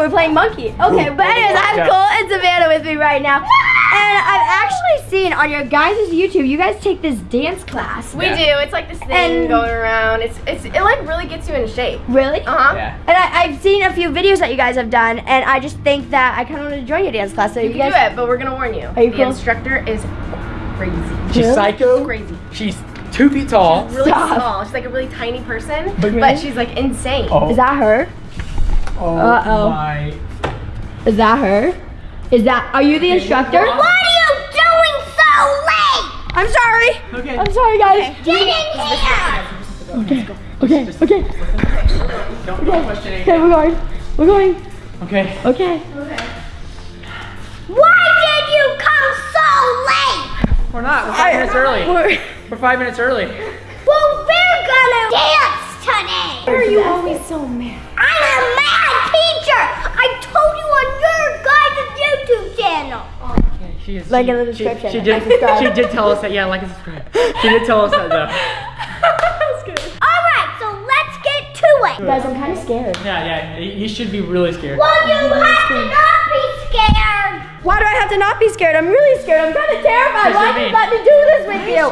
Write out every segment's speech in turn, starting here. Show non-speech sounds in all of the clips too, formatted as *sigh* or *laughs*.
we're playing monkey. Okay, but anyways, I'm Yeah. Cole and Savannah with me right now. And I've actually seen on your guys' YouTube, you guys take this dance class. We Yeah. do. It's like this thing And- going around. It's it's it like really gets you in shape. Really? Uh huh. Yeah. And I, I've seen a few videos that you guys have done, and I just think that I kind of want to join your dance class. So You you, can guys, do it, but we're gonna warn you. Are you the cool? instructor is crazy. She's Really? psycho. Crazy. She's two feet tall. Really Stop. small. She's like a really tiny person, But- but she's like insane. Oh, Is that her? Oh Uh-oh. my. Is that her? Is that? Are you the instructor? What are you doing so late? I'm sorry. Okay. I'm sorry, guys. Get in here! Okay. Okay. Okay. Don't, don't question Okay. We're going. We're going. Okay. Okay. Why did you come so late? We're not. We're five minutes early. We're- We're five minutes early. Well, we're gonna dance today. Why are you always so mad? I'm a mad teacher. I told you on your guys' YouTube channel. Yeah, she is. Like she, in the description, She, like did. subscribe. She did tell us that. Yeah, like and subscribe. She did tell us that though. *laughs* That's good. All right, so let's get to it. Guys, I'm kind of scared. Yeah, yeah. You you should be really scared. Well, you have to not be scared. Why do I have to not be scared? I'm really scared. I'm kind of terrified. Why you did you mean. let me do this with you?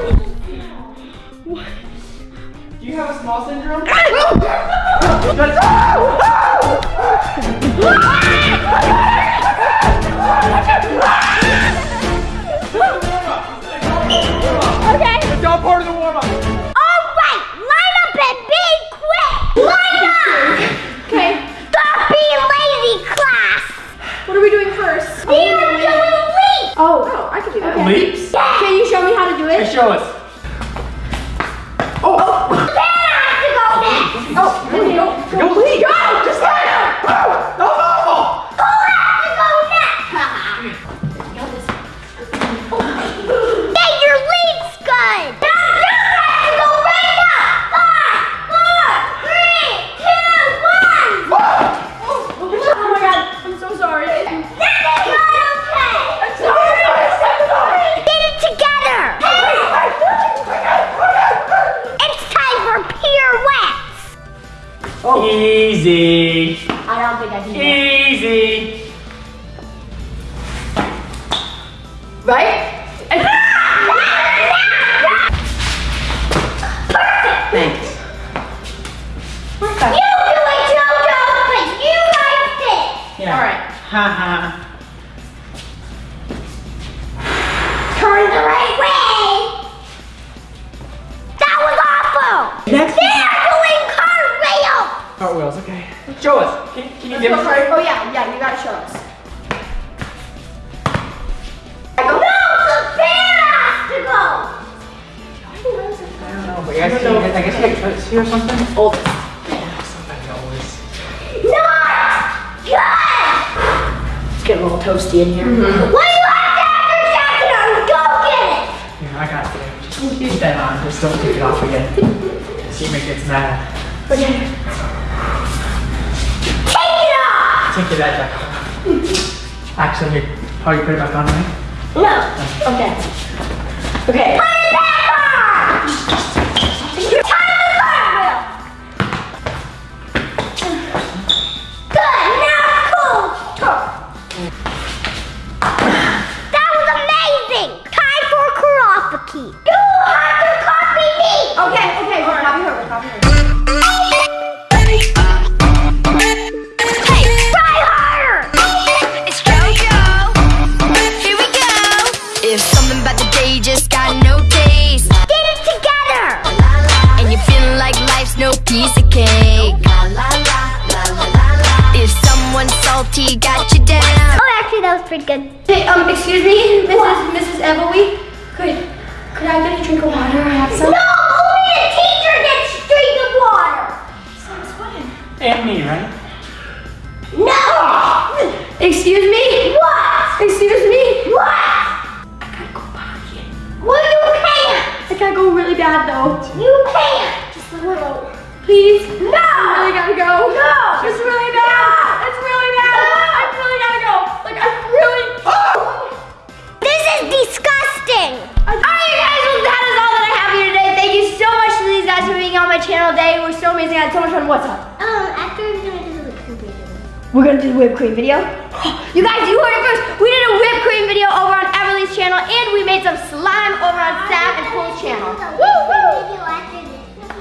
Do you have a small syndrome? *laughs* *laughs* Leaps. Can you show me how to do it? Hey, show us. Ha ha. Turn the right way. That was awful. Next. They are doing cartwheels. Cartwheels. Okay. Show us. Can, can you demonstrate? Oh yeah, yeah. You gotta show us. No, Savannah has to go. I don't know, but I guess, I guess you can see or something. Hold good. It's getting a little toasty in here. Mm-hmm. When you have to have your jacket on, go get it. Here, I got it. Just keep that on. Just don't take it off again. *laughs* Seema gets mad. Okay. Take it off. Take that jacket off. Actually, here. how you put it back on, right? No. Okay. Okay. Put it back on. Actually, that was pretty good. Hey, um, excuse me, Mrs. Mrs. Evoe. Could could I get a drink of water? I have some. No, only the teacher gets drink of water. And me, right? No. Excuse me. What? Excuse me. What? Well, you can't. I gotta go really bad though. You can't. Just a little. Please. No. I really gotta go. No. It's really bad. My channel today. It was so amazing. I had so much fun. What's up? Um, after we're gonna do the computer. We're gonna do the whipped cream video. *gasps* You guys, you heard it first. We did a whipped cream video over on Everleigh's channel, and we made some slime over on Sam and Cole's channel.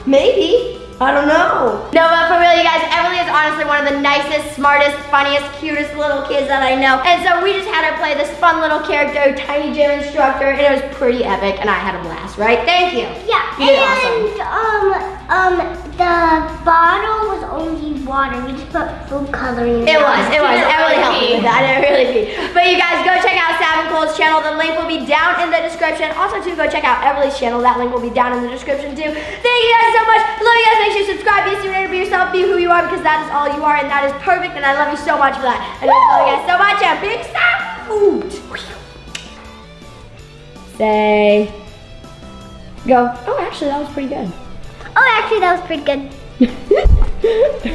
Maybe. I don't know. No, but for real, you guys, Everleigh is honestly one of the nicest, smartest, funniest, cutest little kids that I know. And so we just had her play this fun little character, Tiny Gym Instructor, and it was pretty epic, and I had a blast, right? Thank you. Yeah, You did awesome. Water. We just put food coloring. in It was, it was. Emily really helped me with that. I didn't really pee. But you guys go check out Sam and Cole's channel. The link will be down in the description. Also, too, go check out Everleigh's channel. That link will be down in the description too. Thank you guys so much. Love you guys. Make sure you subscribe. Be a student. Be yourself. Be who you are because that is all you are, and that is perfect. And I love you so much for that. And I love you guys so much. And big salute. Say. Go. Oh, actually, that was pretty good. Oh, actually, that was pretty good. *laughs*